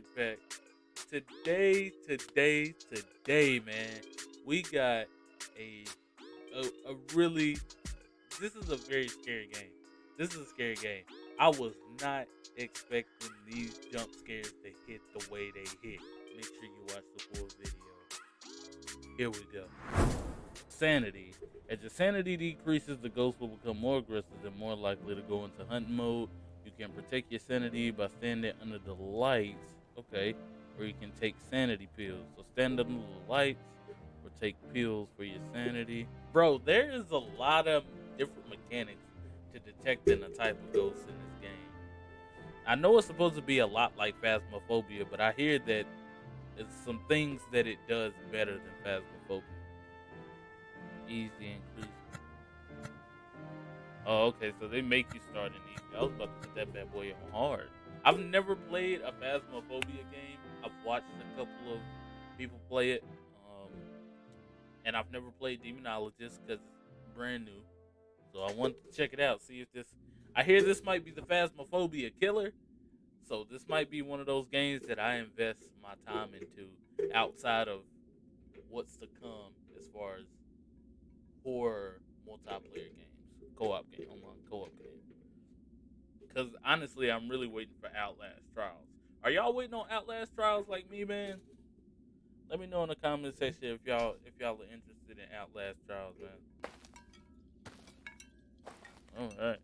action packed. Today, today, today, man, we got a, a a really. This is a very scary game. This is a scary game. I was not expecting these jump scares to hit the way they hit. Make sure you watch the full video. Here we go. Sanity. As your sanity decreases, the ghost will become more aggressive and more likely to go into hunting mode. You can protect your sanity by standing under the lights. Okay. Or you can take sanity pills. So stand under the lights or take pills for your sanity. Bro, there is a lot of different mechanics to detecting a type of ghost in this game. I know it's supposed to be a lot like Phasmophobia, but I hear that it's some things that it does better than Phasmophobia. Easy increase. Oh, okay, so they make you start in easy. I was about to put that bad boy on hard. I've never played a Phasmophobia game. I've watched a couple of people play it, um, and I've never played Demonologist because it's brand new. So I want to check it out, see if this. I hear this might be the Phasmophobia killer, so this might be one of those games that I invest my time into outside of what's to come as far as horror multiplayer games, co-op game, online co-op games. Because honestly, I'm really waiting for Outlast Trials. Are y'all waiting on Outlast Trials like me, man? Let me know in the comment section if y'all if y'all are interested in Outlast Trials, man. All right.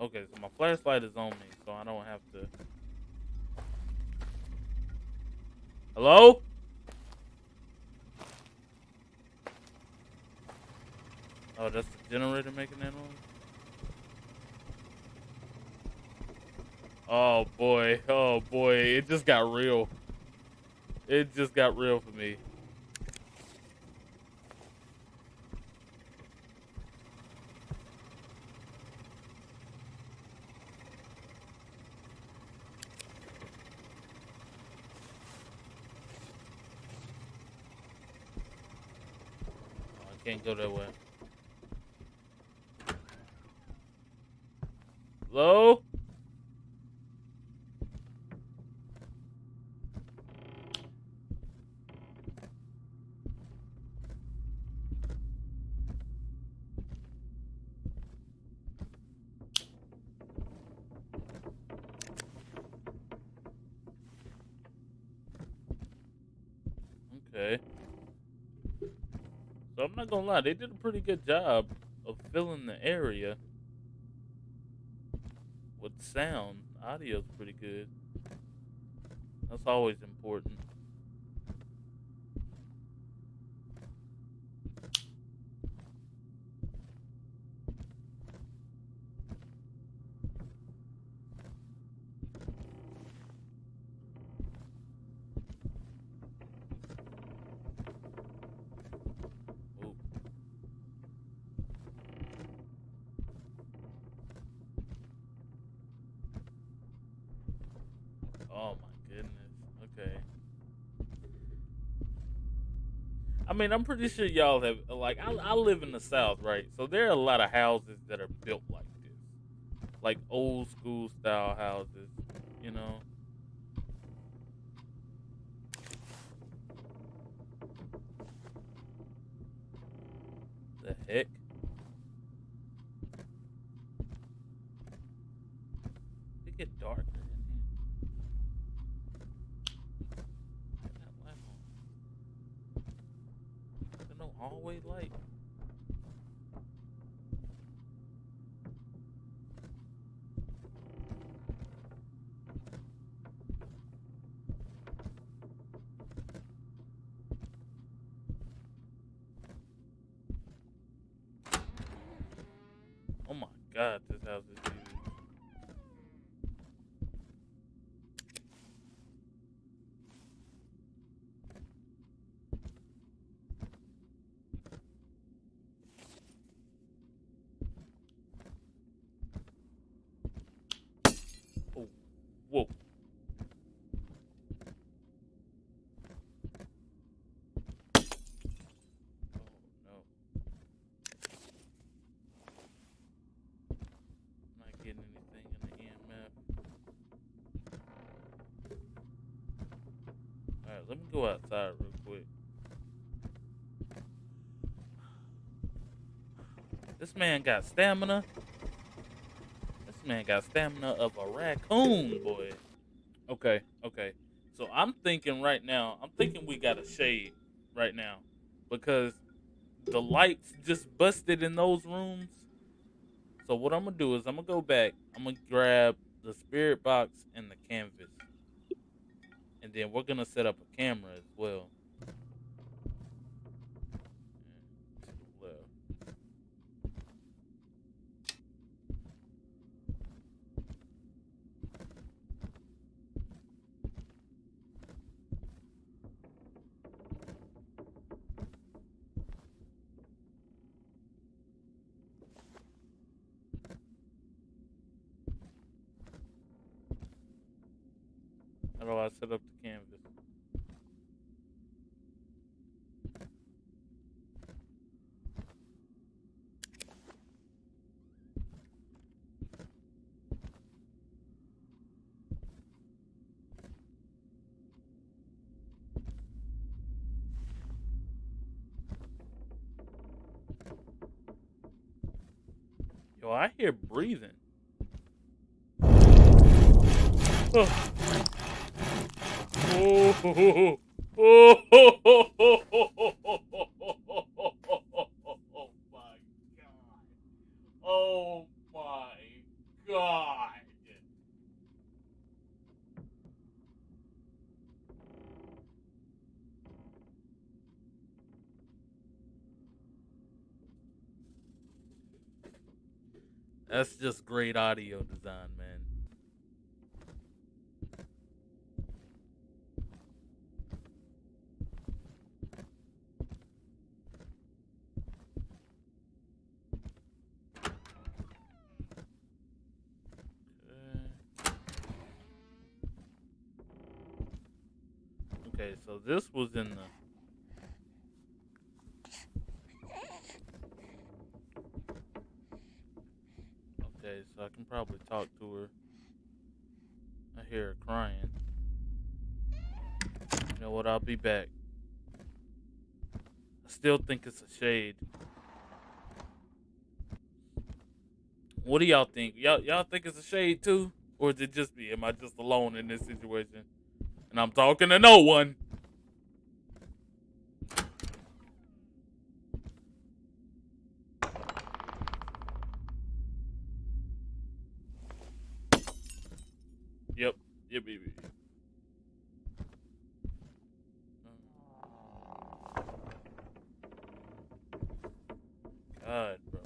Okay, so my flashlight is on me, so I don't have to. Hello? Oh, that's the generator making that noise? Oh boy, oh boy, it just got real. It just got real for me. Oh, can't go that way. Hello? Okay. So I'm not gonna lie, they did a pretty good job of filling the area sound. Audio's pretty good. That's always important. Ooh. Oh my goodness. Okay. I mean, I'm pretty sure y'all have like I, I live in the South, right? So there are a lot of houses that are built like this, like old school style houses. You know. The heck? It get darker in here. Turn that lamp on. Hallway light. Oh my god, this house is huge. Oh, whoa. Oh no. Let me go outside real quick. This man got stamina. This man got stamina of a raccoon, boy. Okay, okay. So I'm thinking right now, I'm thinking we got a shade right now because the lights just busted in those rooms. So what I'm gonna do is I'm gonna go back. I'm gonna grab the spirit box and the canvas, then we're gonna set up a camera as well. I set up the canvas? Yo, I hear breathing. Oh. Oh, oh, oh, oh, oh, my god. Oh my god. That's just great audio design, man. Okay, so this was in the So I can probably talk to her. I hear her crying. You know what? I'll be back. I still think it's a shade. What do y'all think? Y'all y'all think it's a shade too? Or is it just me? Am I just alone in this situation? And I'm talking to no one. Yep, yep, yep. God, bro.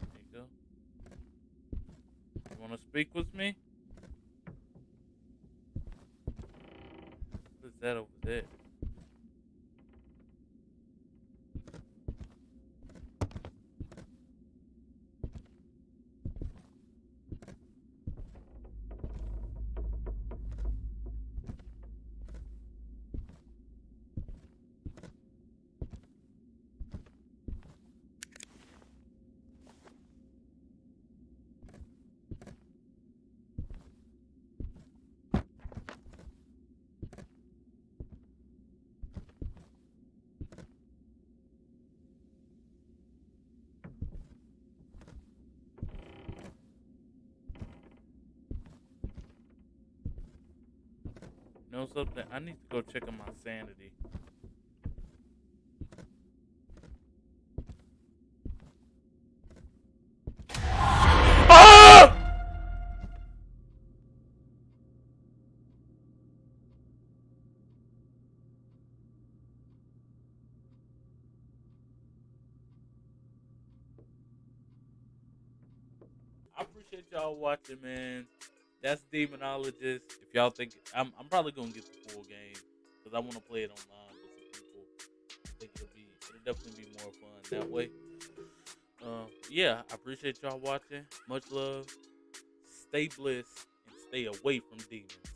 There you go. You want to speak with me? What is that over there? Know something? I need to go check on my sanity. Ah! I appreciate y'all watching, man. That's Demonologist. If y'all think I'm, I'm probably gonna get the full game because I want to play it online with some people. I think it'll be, it'll definitely be more fun that way. Um, yeah, I appreciate y'all watching. Much love. Stay blessed and stay away from demons.